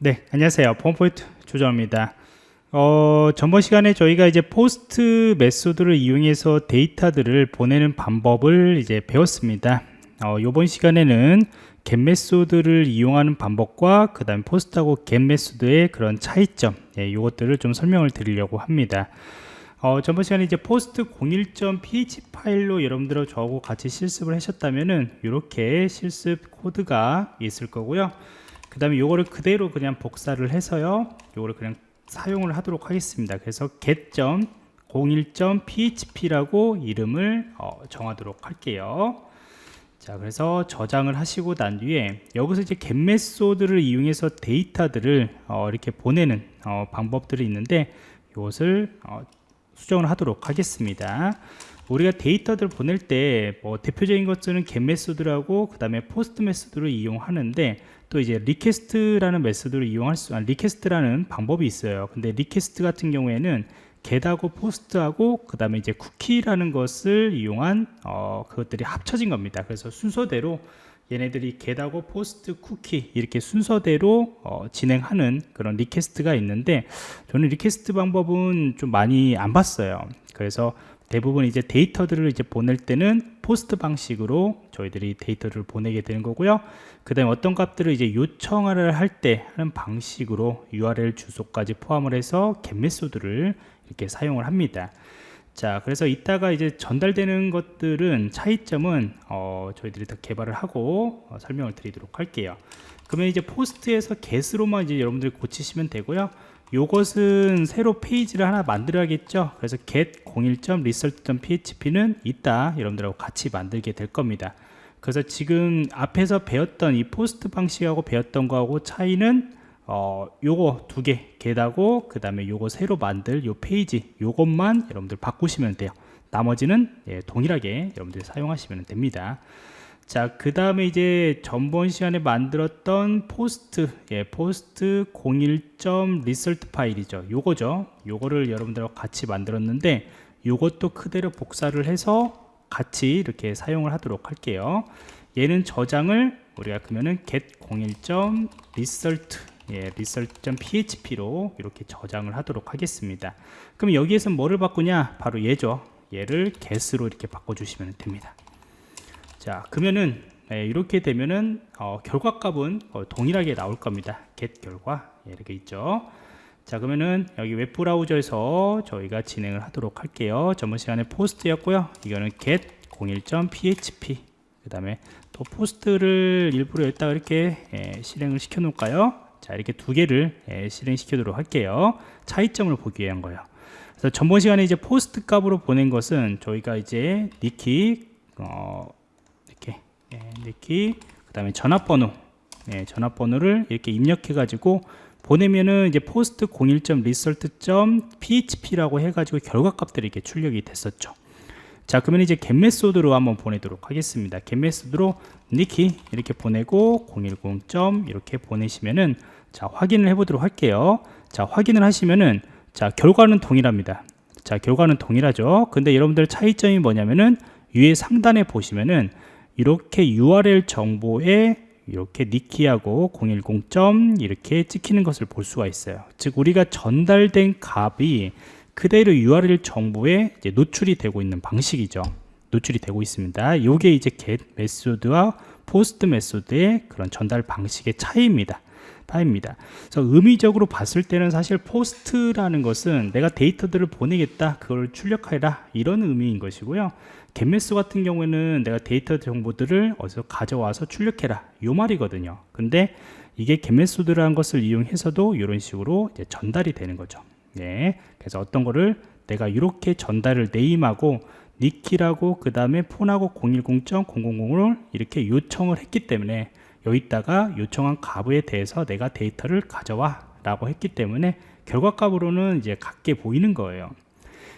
네, 안녕하세요. 폼포인트 조정입니다. 어, 전번 시간에 저희가 이제 post method를 이용해서 데이터들을 보내는 방법을 이제 배웠습니다. 어, 이번 시간에는 get method를 이용하는 방법과 그 다음 post하고 get method의 그런 차이점, 예, 이것들을 좀 설명을 드리려고 합니다. 어, 전번 시간에 이제 post 01.php 파일로 여러분들하고 저하고 같이 실습을 하셨다면은 이렇게 실습 코드가 있을 거고요. 그 다음에 요거를 그대로 그냥 복사를 해서요. 요거를 그냥 사용을 하도록 하겠습니다. 그래서 get.01.php라고 이름을 어, 정하도록 할게요. 자, 그래서 저장을 하시고 난 뒤에 여기서 이제 get method를 이용해서 데이터들을 어, 이렇게 보내는 어, 방법들이 있는데 이것을 어, 수정을 하도록 하겠습니다. 우리가 데이터들 보낼 때 뭐 대표적인 것들은 get method라고 그 다음에 post method를 이용하는데 또 이제 request라는 method를 이용할 수, 아, request라는 방법이 있어요. 근데 request 같은 경우에는 get하고 post하고 그 다음에 이제 쿠키라는 것을 이용한 어, 그것들이 합쳐진 겁니다. 그래서 순서대로 얘네들이 get하고 post, 쿠키 이렇게 순서대로 어, 진행하는 그런 request가 있는데 저는 request 방법은 좀 많이 안 봤어요. 그래서 대부분 이제 데이터들을 이제 보낼 때는 post 방식으로 저희들이 데이터를 보내게 되는 거고요. 그 다음에 어떤 값들을 이제 요청을 할 때 하는 방식으로 URL 주소까지 포함을 해서 get 메소드를 이렇게 사용을 합니다. 자, 그래서 이따가 이제 전달되는 것들은 차이점은 어, 저희들이 더 개발을 하고 어, 설명을 드리도록 할게요. 그러면 이제 포스트에서 get으로만 이제 여러분들이 고치시면 되고요. 요것은 새로 페이지를 하나 만들어야겠죠. 그래서 get 01.result.php는 이따 여러분들하고 같이 만들게 될 겁니다. 그래서 지금 앞에서 배웠던 이 post 방식하고 배웠던 거하고 차이는 어, 요거 두 개 get하고 그 다음에 요거 새로 만들 요 페이지 요것만 여러분들 바꾸시면 돼요. 나머지는 예, 동일하게 여러분들이 사용하시면 됩니다 자, 그 다음에 이제 전번 시간에 만들었던 post, 예, post 01점 result 파일이죠. 요거죠. 요거를 여러분들하고 같이 만들었는데 요것도 그대로 복사를 해서 같이 이렇게 사용을 하도록 할게요. 얘는 저장을 우리가 그러면은 get 01점 result 예, result.php로 이렇게 저장을 하도록 하겠습니다. 그럼 여기에서 뭐를 바꾸냐? 바로 얘죠. 얘를 get으로 이렇게 바꿔 주시면 됩니다. 자 그러면은 네, 이렇게 되면은 어, 결과값은 어, 동일하게 나올 겁니다. get 결과. 예, 이렇게 있죠? 자 그러면은 여기 웹브라우저에서 저희가 진행을 하도록 할게요. 전번 시간에 post였고요. 이거는 get 01.php 그 다음에 또 post를 일부러 여기다가 이렇게 예, 실행을 시켜 놓을까요? 자 이렇게 두 개를 예, 실행시키도록 할게요. 차이점을 보기 위한 거예요. 그래서 전번 시간에 이제 post 값으로 보낸 것은 저희가 이제 니키 어, 예, 이렇게 그 다음에 전화번호 예, 전화번호를 이렇게 입력해 가지고 보내면은 이제 post 01.result.php라고 해가지고 결과값들이 이렇게 출력이 됐었죠. 자 그러면 이제 get 메소드로 한번 보내도록 하겠습니다. get 메소드로 니키 이렇게 보내고 010. 이렇게 보내시면은 자 확인을 해 보도록 할게요. 자 확인을 하시면은 자 결과는 동일합니다. 자 결과는 동일하죠. 근데 여러분들 차이점이 뭐냐면은 위에 상단에 보시면은 이렇게 URL 정보에 이렇게 니키하고 010점 이렇게 찍히는 것을 볼 수가 있어요. 즉 우리가 전달된 값이 그대로 URL 정보에 노출이 되고 있는 방식이죠. 노출이 되고 있습니다. 이게 이제 get 메소드와 포스트 메소드의 그런 전달 방식의 차이입니다 파입니다. 그래서 의미적으로 봤을 때는 사실 post라는 것은 내가 데이터들을 보내겠다 그걸 출력하라 이런 의미인 것이고요. get method 같은 경우에는 내가 데이터 정보들을 어디서 가져와서 출력해라 이 말이거든요. 근데 이게 get method라는 것을 이용해서도 이런 식으로 전달이 되는 거죠. 네. 그래서 어떤 거를 내가 이렇게 전달을 name하고 니키라고 그 다음에 폰하고 010.000을 이렇게 요청을 했기 때문에 여기다가 요청한 값에 대해서 내가 데이터를 가져와 라고 했기 때문에 결과값으로는 이제 같게 보이는 거예요.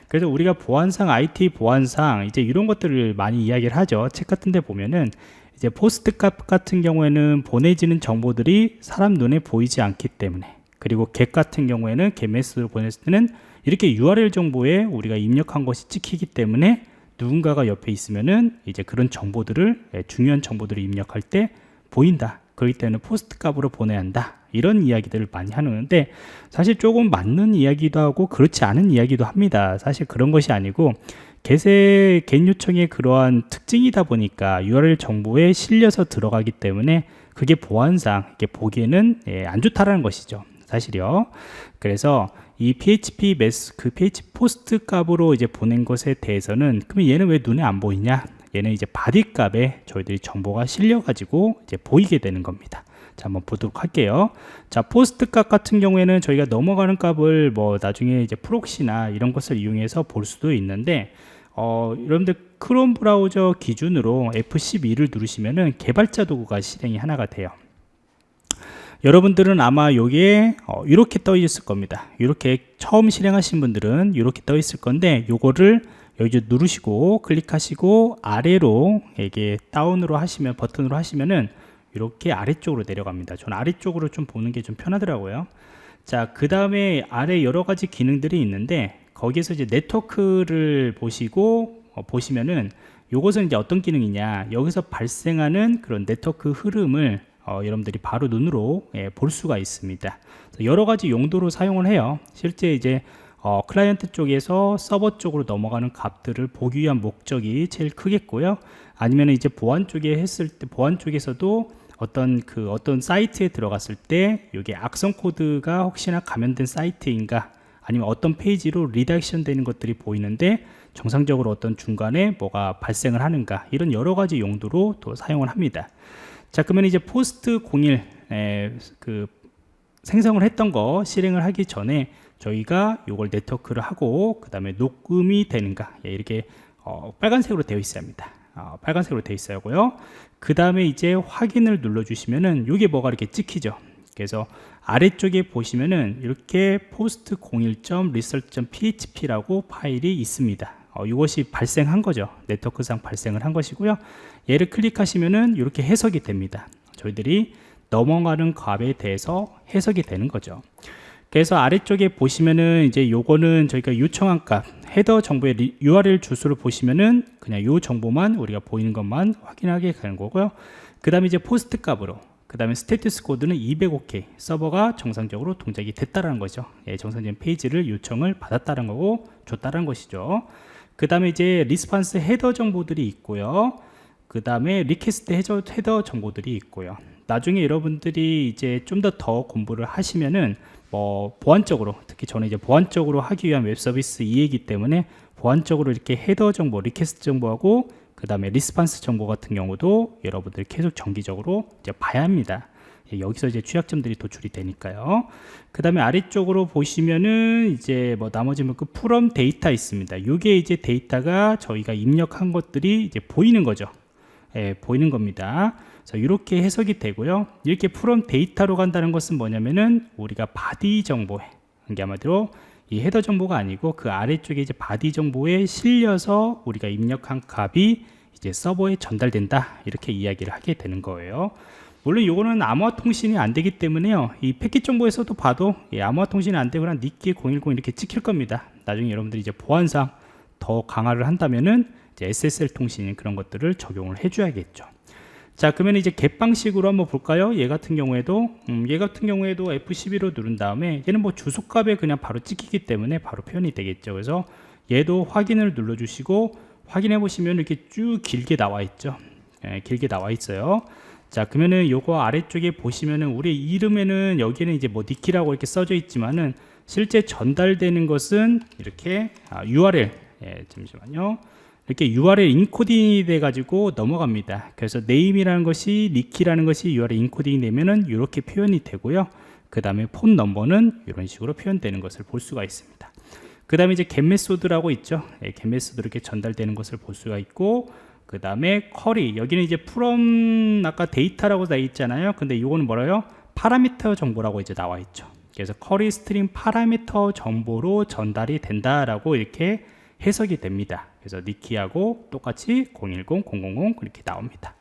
그래서 우리가 보안상 IT 보안상 이제 이런 것들을 많이 이야기를 하죠. 책 같은 데 보면은 이제 post 값 같은 경우에는 보내지는 정보들이 사람 눈에 보이지 않기 때문에 그리고 get 같은 경우에는 get 메시지를 보냈을 때는 이렇게 URL 정보에 우리가 입력한 것이 찍히기 때문에 누군가가 옆에 있으면은 이제 그런 정보들을 예, 중요한 정보들을 입력할 때 보인다. 그렇기 때문에 post 값으로 보내야 한다. 이런 이야기들을 많이 하는데 사실 조금 맞는 이야기도 하고 그렇지 않은 이야기도 합니다. 사실 그런 것이 아니고 get의 get 요청의 그러한 특징이다 보니까 URL 정보에 실려서 들어가기 때문에 그게 보안상 이렇게 보기에는 예, 안 좋다라는 것이죠. 사실이요. 그래서 이 PHP 메소 그 PHP post 값으로 이제 보낸 것에 대해서는 그러면 얘는 왜 눈에 안 보이냐 얘는 이제 body 값에 저희들이 정보가 실려 가지고 이제 보이게 되는 겁니다. 자 한번 보도록 할게요. 자 post 값 같은 경우에는 저희가 넘어가는 값을 뭐 나중에 이제 proxy나 이런 것을 이용해서 볼 수도 있는데 어, 여러분들 크롬 브라우저 기준으로 F12를 누르시면은 개발자 도구가 실행이 하나가 돼요. 여러분들은 아마 여기에 어, 이렇게 떠 있을 겁니다. 이렇게 처음 실행하신 분들은 이렇게 떠 있을 건데 요거를 여기 누르시고 클릭하시고 아래로 이게 down으로 하시면 버튼으로 하시면은 이렇게 아래쪽으로 내려갑니다. 저는 아래쪽으로 좀 보는 게 좀 편하더라고요. 자 그 다음에 아래 여러 가지 기능들이 있는데 거기에서 이제 네트워크를 보시고 어, 보시면은 요것은 이제 어떤 기능이냐. 여기서 발생하는 그런 네트워크 흐름을 어, 여러분들이 바로 눈으로 예, 볼 수가 있습니다. 여러 가지 용도로 사용을 해요. 실제 이제 어, 클라이언트 쪽에서 서버 쪽으로 넘어가는 값들을 보기 위한 목적이 제일 크겠고요. 아니면 이제 보안 쪽에 했을 때 보안 쪽에서도 어떤 그 어떤 사이트에 들어갔을 때 이게 악성 코드가 혹시나 감염된 사이트인가 아니면 어떤 페이지로 redirection 되는 것들이 보이는데 정상적으로 어떤 중간에 뭐가 발생을 하는가 이런 여러 가지 용도로 또 사용을 합니다. 자 그러면 이제 post 01 에, 그 생성을 했던 거 실행을 하기 전에 저희가 이걸 네트워크를 하고 그 다음에 녹음이 되는가. 예, 이렇게 어, 빨간색으로 되어 있어야 합니다. 어, 빨간색으로 되어 있어야고요. 그 다음에 이제 확인을 눌러 주시면은 이게 뭐가 이렇게 찍히죠. 그래서 아래쪽에 보시면은 이렇게 post 01.result.php라고 파일이 있습니다. 어, 이것이 발생한 거죠. 네트워크상 발생을 한 것이고요. 얘를 클릭하시면은 이렇게 해석이 됩니다. 저희들이 넘어가는 값에 대해서 해석이 되는 거죠 그래서 아래쪽에 보시면은 이제 요거는 저희가 요청한 값 header 정보의 URL 주소를 보시면은 그냥 요 정보만 우리가 보이는 것만 확인하게 되는 거고요. 그 다음에 이제 post 값으로 그 다음에 status code는 200 OK 서버가 정상적으로 동작이 됐다는 거죠. 예, 정상적인 페이지를 요청을 받았다는 거고 줬다는 것이죠. 그 다음에 이제 response header 정보들이 있고요. 그 다음에 request header 정보들이 있고요 나중에 여러분들이 이제 좀 더 더 공부를 하시면은 뭐 보안적으로 특히 저는 이제 보안적으로 하기 위한 웹 서비스 이해이기 때문에 보안적으로 이렇게 header 정보, request 정보하고 그 다음에 response 정보 같은 경우도 여러분들 계속 정기적으로 이제 봐야 합니다. 예, 여기서 이제 취약점들이 도출이 되니까요. 그 다음에 아래쪽으로 보시면은 이제 뭐 나머지 뭐그 form data 있습니다. 이게 이제 데이터가 저희가 입력한 것들이 이제 보이는 거죠. 예, 보이는 겁니다. 자, 이렇게 해석이 되고요. 이렇게 form data로 간다는 것은 뭐냐면은 우리가 body 정보에 이게 아마도 이 header 정보가 아니고 그 아래쪽에 이제 body 정보에 실려서 우리가 입력한 값이 이제 서버에 전달된다 이렇게 이야기를 하게 되는 거예요. 물론 이거는 암호화 통신이 안 되기 때문에요. 이 패킷 정보에서도 봐도 예, 암호화 통신이 안 되거나 니키 010 이렇게 찍힐 겁니다. 나중에 여러분들이 이제 보안상 더 강화를 한다면은 이제 SSL 통신 그런 것들을 적용을 해줘야겠죠 자 그러면 이제 겟 방식으로 한번 볼까요? 얘 같은 경우에도 음, 얘 같은 경우에도 F12로 누른 다음에 얘는 뭐 주소값에 그냥 바로 찍히기 때문에 바로 표현이 되겠죠. 그래서 얘도 확인을 눌러 주시고 확인해 보시면 이렇게 쭉 길게 나와 있죠. 예, 길게 나와 있어요. 자 그러면은 요거 아래쪽에 보시면은 우리 이름에는 여기는 이제 뭐 니키라고 이렇게 써져 있지만은 실제 전달되는 것은 이렇게 아, URL. 예, 잠시만요 이렇게 URL 인코딩이 돼 가지고 넘어갑니다. 그래서 name이라는 것이 니키라는 것이 URL 인코딩이 되면은 이렇게 표현이 되고요. 그 다음에 phone number는 이런 식으로 표현되는 것을 볼 수가 있습니다. 그 다음에 이제 get method라고 있죠. 예, get method 이렇게 전달되는 것을 볼 수가 있고 그 다음에 query. 여기는 이제 form 아까 데이터라고 돼 있잖아요. 근데 이거는 뭐라요? parameter 정보라고 이제 나와 있죠. 그래서 query string parameter 정보로 전달이 된다라고 이렇게 해석이 됩니다 그래서 니키하고 똑같이 010, 000 그렇게 나옵니다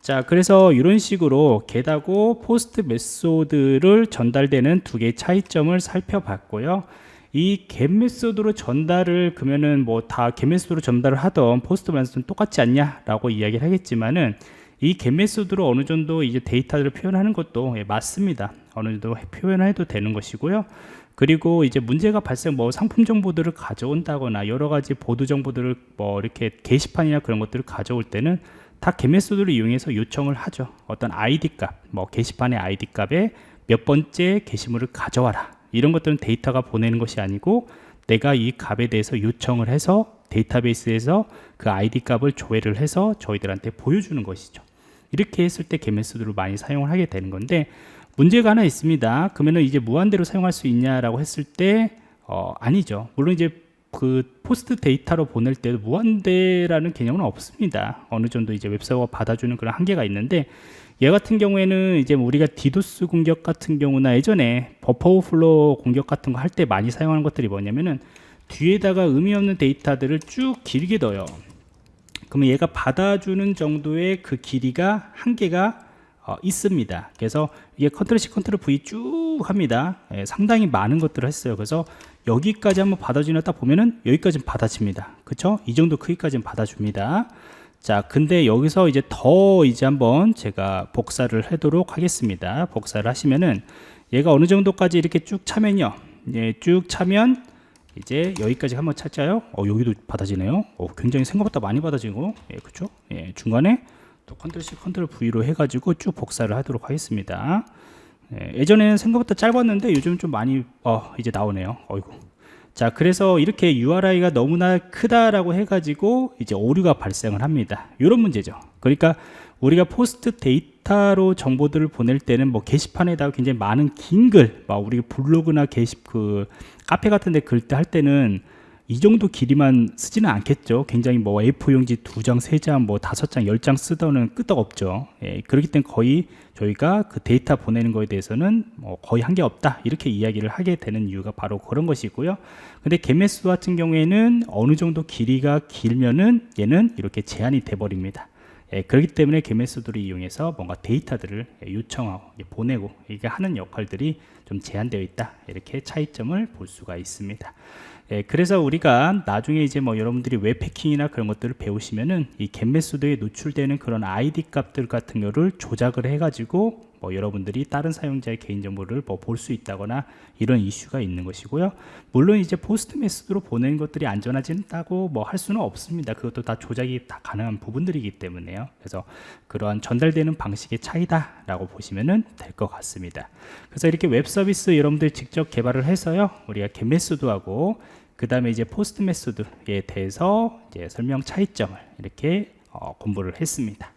자 그래서 이런 식으로 get하고 post method를 전달되는 두 개의 차이점을 살펴봤고요 이 get method로 전달을 그러면은 뭐다 get method로 전달을 하던 post method는 똑같지 않냐 라고 이야기를 하겠지만은 이 get method로 어느 정도 이제 데이터를 표현하는 것도 예, 맞습니다. 어느 정도 표현해도 되는 것이고요. 그리고 이제 문제가 발생 뭐 상품 정보들을 가져온다거나 여러 가지 보도 정보들을 뭐 이렇게 게시판이나 그런 것들을 가져올 때는 다 개메소드를 이용해서 요청을 하죠. 어떤 ID 값, 뭐 게시판의 ID 값에 몇 번째 게시물을 가져와라. 이런 것들은 데이터가 보내는 것이 아니고 내가 이 값에 대해서 요청을 해서 데이터베이스에서 그 ID 값을 조회를 해서 저희들한테 보여주는 것이죠. 이렇게 했을 때 개메소드를 많이 사용을 하게 되는 건데 문제가 하나 있습니다. 그러면은 이제 무한대로 사용할 수 있냐라고 했을 때 어, 아니죠. 물론 이제 그 post data로 보낼 때도 무한대라는 개념은 없습니다. 어느 정도 이제 web server가 받아주는 그런 한계가 있는데 얘 같은 경우에는 이제 뭐 우리가 디도스 공격 같은 경우나 예전에 버퍼 오버플로 공격 같은 거 할 때 많이 사용하는 것들이 뭐냐면은 뒤에다가 의미 없는 데이터들을 쭉 길게 넣어요. 그러면 얘가 받아주는 정도의 그 길이가 한계가 어, 있습니다. 그래서 이게 control C, control V 쭉 합니다. 예, 상당히 많은 것들을 했어요. 그래서 여기까지 한번 받아주나 딱 보면은 여기까지는 받아집니다. 그쵸? 이 정도 크기까지는 받아줍니다. 자, 근데 여기서 이제 더 이제 한번 제가 복사를 하도록 하겠습니다. 복사를 하시면은 얘가 어느 정도까지 이렇게 쭉 차면요. 예, 쭉 차면 이제 여기까지 한번 찾자요. 어, 여기도 받아지네요. 어, 굉장히 생각보다 많이 받아지고, 예, 그쵸? 예, 중간에 또 control C, control V로 해가지고 쭉 복사를 하도록 하겠습니다. 예, 전에는 생각보다 짧았는데 요즘 좀 많이 어, 이제 나오네요. 어이구. 자, 그래서 이렇게 URI가 너무나 크다라고 해가지고 이제 오류가 발생을 합니다. 이런 문제죠. 그러니까 우리가 post data로 정보들을 보낼 때는 뭐 게시판에다가 굉장히 많은 긴 글, 막 우리 블로그나 게시 그 카페 같은 데 글 때 할 때는 이 정도 길이만 쓰지는 않겠죠. 굉장히 뭐 A4 용지 두 장, 세 장, 뭐 다섯 장, 열 장 쓰더는 끄떡없죠. 예, 그렇기 때문에 거의 저희가 그 데이터 보내는 거에 대해서는 뭐 거의 한계 없다. 이렇게 이야기를 하게 되는 이유가 바로 그런 것이고요. 근데 개매수 같은 경우에는 어느 정도 길이가 길면은 얘는 이렇게 제한이 돼 버립니다. 예, 그렇기 때문에 개매수들을 이용해서 뭔가 데이터들을 요청하고 보내고 이게 하는 역할들이 좀 제한되어 있다 이렇게 차이점을 볼 수가 있습니다 예, 그래서 우리가 나중에 이제 뭐 여러분들이 웹 해킹이나 그런 것들을 배우시면은 이 GET method에 노출되는 그런 아이디 값들 같은 거를 조작을 해 가지고 뭐 여러분들이 다른 사용자의 개인정보를 뭐 볼 수 있다거나 이런 이슈가 있는 것이고요. 물론 이제 POST 메시지로 보내는 것들이 안전하다고 뭐 할 수는 없습니다. 그것도 다 조작이 다 가능한 부분들이기 때문에요. 그래서 그러한 전달되는 방식의 차이다 라고 보시면 될 것 같습니다. 그래서 이렇게 웹 서비스 여러분들 직접 개발을 해서요. 우리가 GET method하고 그 다음에 이제 POST method에 대해서 이제 설명 차이점을 이렇게 어, 공부를 했습니다.